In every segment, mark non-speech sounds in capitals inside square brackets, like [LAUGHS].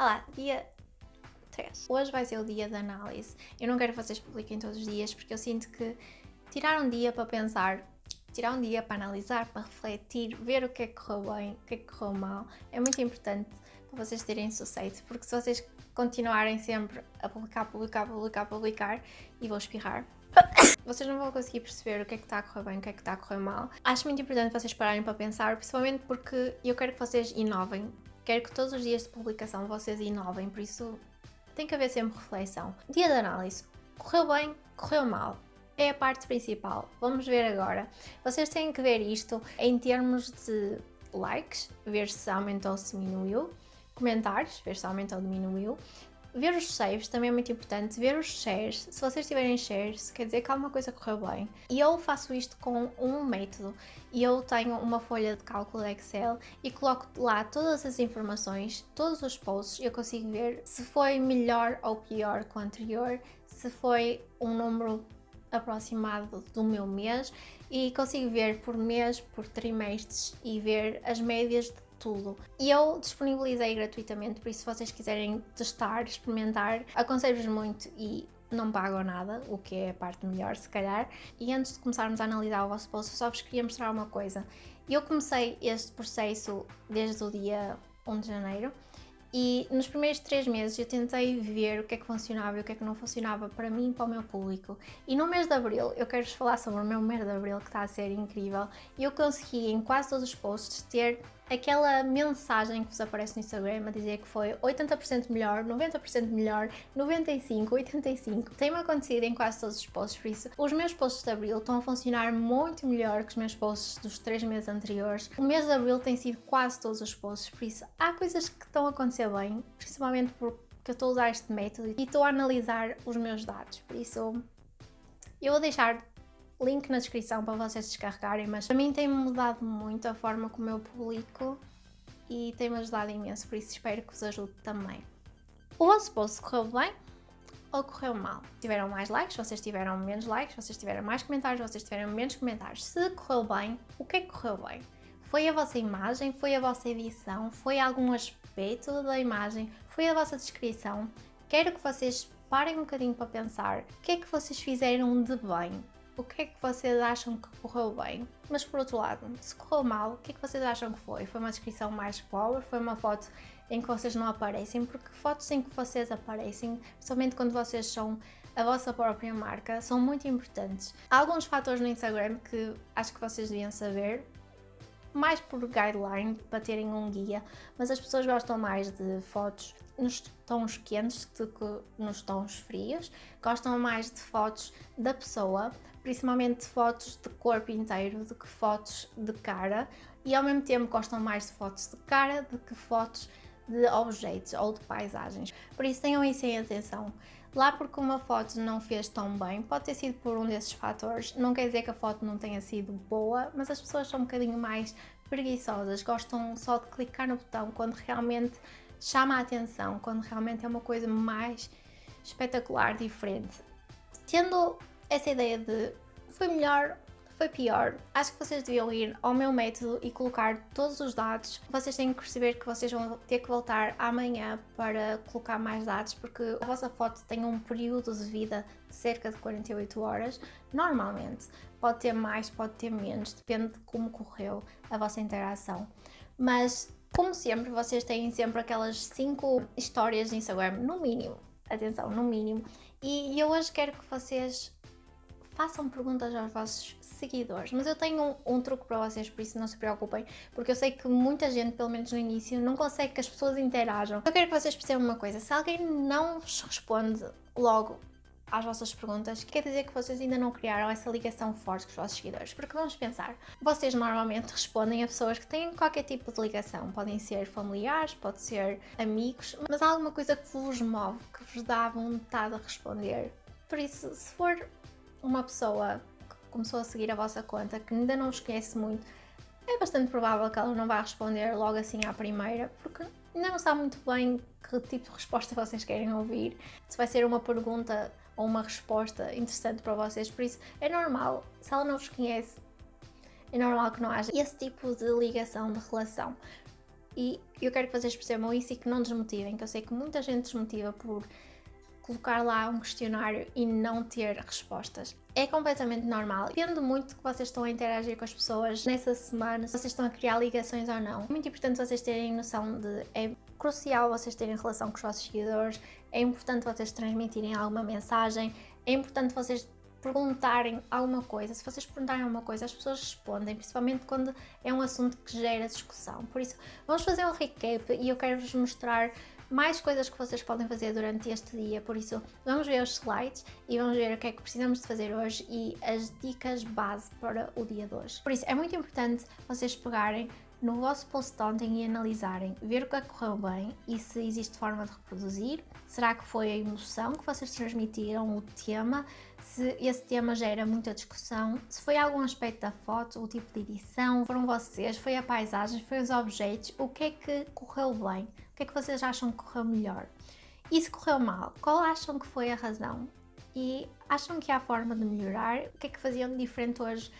Olá, dia 3. Hoje vai ser o dia da análise. Eu não quero que vocês publiquem todos os dias porque eu sinto que tirar um dia para pensar, tirar um dia para analisar, para refletir, ver o que é que correu bem, o que é que correu mal, é muito importante para vocês terem sucesso, porque se vocês continuarem sempre a publicar, publicar, publicar, publicar, e vou espirrar, [COUGHS] vocês não vão conseguir perceber o que é que está a correr bem, o que é que está a correr mal. Acho muito importante vocês pararem para pensar, principalmente porque eu quero que vocês inovem, Quero que todos os dias de publicação vocês inovem, por isso tem que haver sempre reflexão. Dia de análise. Correu bem? Correu mal? É a parte principal. Vamos ver agora. Vocês têm que ver isto em termos de likes, ver se aumentou ou se diminuiu, comentários, ver se aumentou ou diminuiu, Ver os saves também é muito importante, ver os shares, se vocês tiverem shares, quer dizer que alguma coisa correu bem. E eu faço isto com um método, eu tenho uma folha de cálculo Excel e coloco lá todas as informações, todos os posts, eu consigo ver se foi melhor ou pior que o anterior, se foi um número aproximado do meu mês. E consigo ver por mês, por trimestres e ver as médias de tudo. E eu disponibilizei gratuitamente, por isso se vocês quiserem testar, experimentar, aconselho-vos muito e não pagam nada, o que é a parte melhor se calhar. E antes de começarmos a analisar o vosso eu só vos queria mostrar uma coisa. Eu comecei este processo desde o dia 1 de janeiro e nos primeiros três meses eu tentei ver o que é que funcionava e o que é que não funcionava para mim e para o meu público. E no mês de Abril, eu quero-vos falar sobre o meu mês de Abril que está a ser incrível. Eu consegui em quase todos os posts ter aquela mensagem que vos aparece no Instagram a dizer que foi 80% melhor, 90% melhor, 95, 85. Tem-me acontecido em quase todos os posts, por isso os meus posts de Abril estão a funcionar muito melhor que os meus posts dos três meses anteriores. O mês de Abril tem sido quase todos os posts, por isso há coisas que estão a acontecer bem, principalmente porque eu estou a usar este método e estou a analisar os meus dados, por isso eu vou deixar link na descrição para vocês descarregarem, mas para mim tem mudado muito a forma como eu publico e tem-me ajudado imenso, por isso espero que vos ajude também. O vosso post correu bem ou correu mal? Tiveram mais likes, vocês tiveram menos likes, vocês tiveram mais comentários, vocês tiveram menos comentários. Se correu bem, o que é que correu bem? Foi a vossa imagem? Foi a vossa edição? Foi algum aspecto da imagem? Foi a vossa descrição? Quero que vocês parem um bocadinho para pensar o que é que vocês fizeram de bem o que é que vocês acham que correu bem? Mas por outro lado, se correu mal, o que é que vocês acham que foi? Foi uma descrição mais pobre? Foi uma foto em que vocês não aparecem? Porque fotos em que vocês aparecem, principalmente quando vocês são a vossa própria marca, são muito importantes. Há alguns fatores no Instagram que acho que vocês deviam saber, mais por guideline, para terem um guia, mas as pessoas gostam mais de fotos nos tons quentes do que nos tons frios, gostam mais de fotos da pessoa, principalmente fotos de corpo inteiro do que fotos de cara e ao mesmo tempo gostam mais de fotos de cara do que fotos de objetos ou de paisagens. Por isso tenham isso em atenção. Lá porque uma foto não fez tão bem, pode ter sido por um desses fatores, não quer dizer que a foto não tenha sido boa, mas as pessoas são um bocadinho mais preguiçosas, gostam só de clicar no botão quando realmente chama a atenção, quando realmente é uma coisa mais espetacular, diferente. Tendo essa ideia de foi melhor, foi pior, acho que vocês deviam ir ao meu método e colocar todos os dados. Vocês têm que perceber que vocês vão ter que voltar amanhã para colocar mais dados, porque a vossa foto tem um período de vida de cerca de 48 horas, normalmente. Pode ter mais, pode ter menos, depende de como correu a vossa interação. Mas, como sempre, vocês têm sempre aquelas 5 histórias de Instagram, no mínimo. Atenção, no mínimo. E eu hoje quero que vocês façam perguntas aos vossos seguidores. Mas eu tenho um, um, truque para vocês, por isso não se preocupem, porque eu sei que muita gente, pelo menos no início, não consegue que as pessoas interajam. Eu quero que vocês percebam uma coisa, se alguém não vos responde logo às vossas perguntas, quer dizer que vocês ainda não criaram essa ligação forte com os vossos seguidores. Porque vamos pensar, vocês normalmente respondem a pessoas que têm qualquer tipo de ligação. Podem ser familiares, pode ser amigos, mas há alguma coisa que vos move, que vos dá vontade de responder. Por isso, se for uma pessoa que começou a seguir a vossa conta que ainda não vos conhece muito, é bastante provável que ela não vá responder logo assim à primeira, porque ainda não sabe muito bem que tipo de resposta vocês querem ouvir, se vai ser uma pergunta ou uma resposta interessante para vocês, por isso é normal, se ela não vos conhece, é normal que não haja esse tipo de ligação, de relação. e eu quero que vocês percebam isso e que não desmotivem, que eu sei que muita gente desmotiva por colocar lá um questionário e não ter respostas. É completamente normal. Depende muito que vocês estão a interagir com as pessoas nessa semana, se vocês estão a criar ligações ou não. É muito importante vocês terem noção de. É crucial vocês terem relação com os vossos seguidores, é importante vocês transmitirem alguma mensagem, é importante vocês perguntarem alguma coisa. Se vocês perguntarem alguma coisa, as pessoas respondem, principalmente quando é um assunto que gera discussão. Por isso, vamos fazer um recap e eu quero vos mostrar mais coisas que vocês podem fazer durante este dia, por isso vamos ver os slides e vamos ver o que é que precisamos de fazer hoje e as dicas base para o dia de hoje. Por isso é muito importante vocês pegarem no vosso post de e analisarem, ver o que é correu bem e se existe forma de reproduzir, será que foi a emoção que vocês transmitiram, o tema, se esse tema gera muita discussão, se foi algum aspecto da foto, o tipo de edição, foram vocês, foi a paisagem, foi os objetos, o que é que correu bem, o que é que vocês acham que correu melhor. E se correu mal, qual acham que foi a razão? E acham que há forma de melhorar? O que é que faziam de diferente hoje,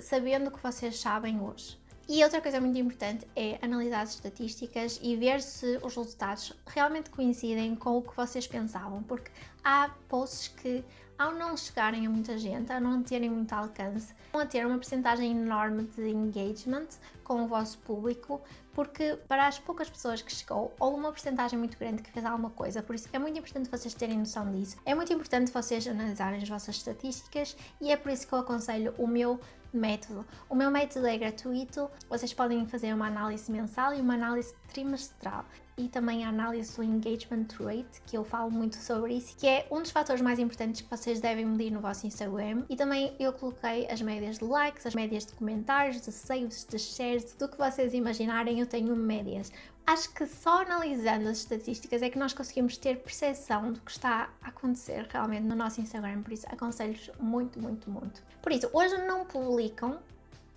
sabendo o que vocês sabem hoje? E outra coisa muito importante é analisar as estatísticas e ver se os resultados realmente coincidem com o que vocês pensavam, porque há posts que, ao não chegarem a muita gente, ao não terem muito alcance, vão a ter uma porcentagem enorme de engagement com o vosso público, porque para as poucas pessoas que chegou, houve uma porcentagem muito grande que fez alguma coisa, por isso é muito importante vocês terem noção disso. É muito importante vocês analisarem as vossas estatísticas e é por isso que eu aconselho o meu método. O meu método é gratuito, vocês podem fazer uma análise mensal e uma análise trimestral e também a análise do engagement rate, que eu falo muito sobre isso, que é um dos fatores mais importantes que vocês devem medir no vosso Instagram. E também eu coloquei as médias de likes, as médias de comentários, de saves, de shares, do que vocês imaginarem, eu tenho médias. Acho que só analisando as estatísticas é que nós conseguimos ter percepção do que está a acontecer realmente no nosso Instagram, por isso aconselho-vos muito, muito, muito. Por isso, hoje não publicam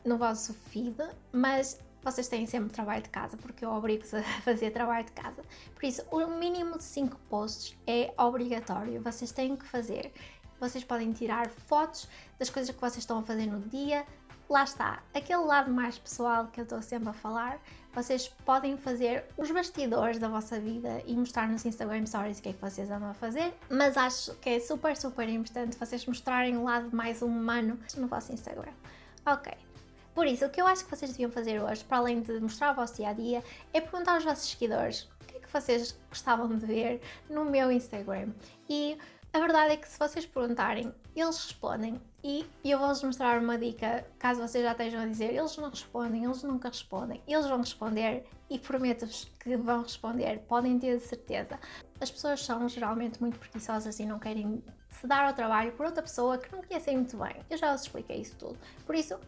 no vosso feed, mas vocês têm sempre trabalho de casa, porque eu obrigo-vos a [LAUGHS] fazer trabalho de casa. Por isso, o mínimo de 5 posts é obrigatório, vocês têm que fazer. Vocês podem tirar fotos das coisas que vocês estão a fazer no dia. Lá está, aquele lado mais pessoal que eu estou sempre a falar, vocês podem fazer os bastidores da vossa vida e mostrar nos Instagram Stories o que é que vocês andam a fazer, mas acho que é super, super importante vocês mostrarem o lado mais humano no vosso Instagram. Ok, por isso, o que eu acho que vocês deviam fazer hoje, para além de mostrar o vosso dia a dia, é perguntar aos vossos seguidores o que é que vocês gostavam de ver no meu Instagram. E a verdade é que se vocês perguntarem, eles respondem. E eu vou-vos mostrar uma dica, caso vocês já estejam a dizer, eles não respondem, eles nunca respondem. Eles vão responder e prometo-vos que vão responder, podem ter certeza. As pessoas são geralmente muito preguiçosas e não querem se dar ao trabalho por outra pessoa que não conhecem muito bem. Eu já vos expliquei isso tudo. Por isso,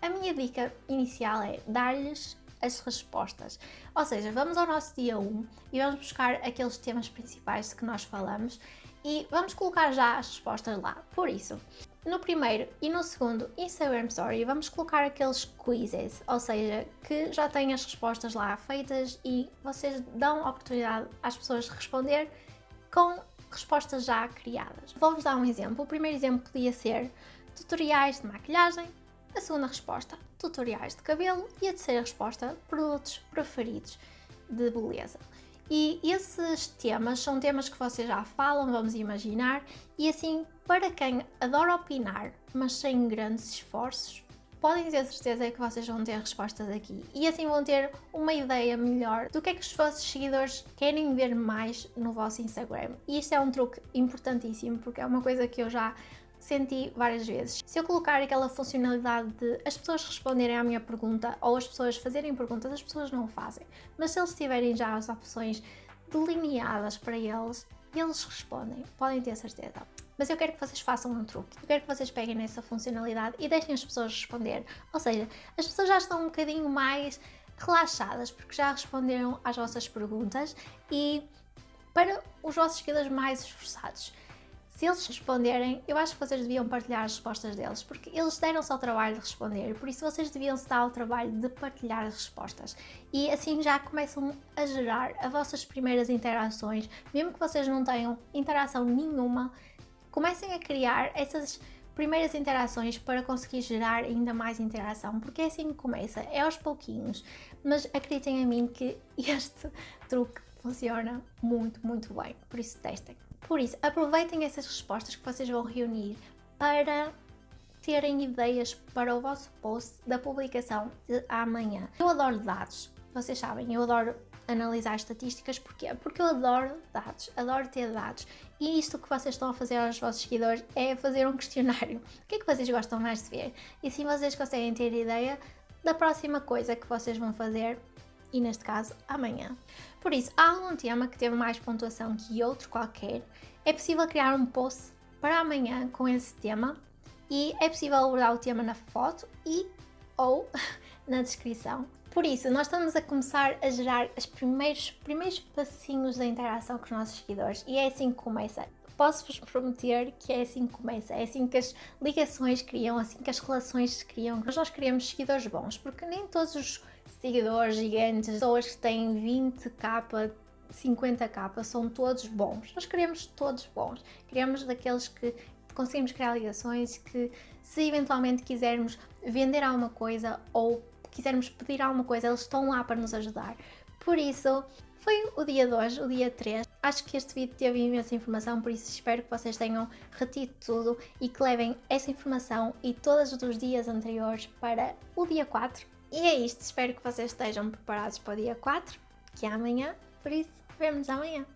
a minha dica inicial é dar-lhes as respostas. Ou seja, vamos ao nosso dia 1 e vamos buscar aqueles temas principais de que nós falamos e vamos colocar já as respostas lá. Por isso, no primeiro e no segundo Instagram Story vamos colocar aqueles quizzes, ou seja, que já têm as respostas lá feitas e vocês dão oportunidade às pessoas de responder com respostas já criadas. Vou-vos dar um exemplo. O primeiro exemplo podia ser tutoriais de maquilhagem, a segunda resposta, tutoriais de cabelo. E a terceira resposta, produtos preferidos de beleza. E esses temas são temas que vocês já falam, vamos imaginar, e assim, para quem adora opinar, mas sem grandes esforços, podem ter certeza que vocês vão ter respostas aqui. E assim vão ter uma ideia melhor do que é que os vossos seguidores querem ver mais no vosso Instagram. E isto é um truque importantíssimo, porque é uma coisa que eu já senti várias vezes. Se eu colocar aquela funcionalidade de as pessoas responderem à minha pergunta ou as pessoas fazerem perguntas, as pessoas não o fazem. Mas se eles tiverem já as opções delineadas para eles, eles respondem, podem ter certeza. Mas eu quero que vocês façam um truque. Eu quero que vocês peguem nessa funcionalidade e deixem as pessoas responder. Ou seja, as pessoas já estão um bocadinho mais relaxadas porque já responderam às vossas perguntas e para os vossos seguidores mais esforçados se eles responderem, eu acho que vocês deviam partilhar as respostas deles, porque eles deram-se ao trabalho de responder, por isso vocês deviam se dar ao trabalho de partilhar as respostas. E assim já começam a gerar as vossas primeiras interações, mesmo que vocês não tenham interação nenhuma, comecem a criar essas primeiras interações para conseguir gerar ainda mais interação, porque é assim que começa, é aos pouquinhos, mas acreditem em mim que [LAUGHS] este truque funciona muito, muito bem, por isso testem. Por isso, aproveitem essas respostas que vocês vão reunir para terem ideias para o vosso post da publicação de amanhã. Eu adoro dados, vocês sabem, eu adoro analisar estatísticas, porquê? Porque eu adoro dados, adoro ter dados e isto que vocês estão a fazer aos vossos seguidores é fazer um questionário. O que é que vocês gostam mais de ver? E assim vocês conseguem ter ideia da próxima coisa que vocês vão fazer e neste caso amanhã. Por isso, há algum tema que teve mais pontuação que outro qualquer, é possível criar um post para amanhã com esse tema e é possível abordar o tema na foto e ou [LAUGHS] na descrição. Por isso, nós estamos a começar a gerar os primeiros, primeiros passinhos da interação com os nossos seguidores e é assim que começa. Posso-vos prometer que é assim que começa, é assim que as ligações criam, assim que as relações se criam. Nós, nós criamos seguidores bons, porque nem todos os seguidores gigantes, pessoas que têm 20k, 50k, são todos bons. Nós queremos todos bons. Queremos daqueles que conseguimos criar ligações, que se eventualmente quisermos vender alguma coisa ou quisermos pedir alguma coisa, eles estão lá para nos ajudar. Por isso, foi o dia de hoje, o dia 3. Acho que este vídeo teve imensa informação, por isso espero que vocês tenham retido tudo e que levem essa informação e todos os dias anteriores para o dia 4. E é isto, espero que vocês estejam preparados para o dia 4, que é amanhã, por isso, vemos amanhã.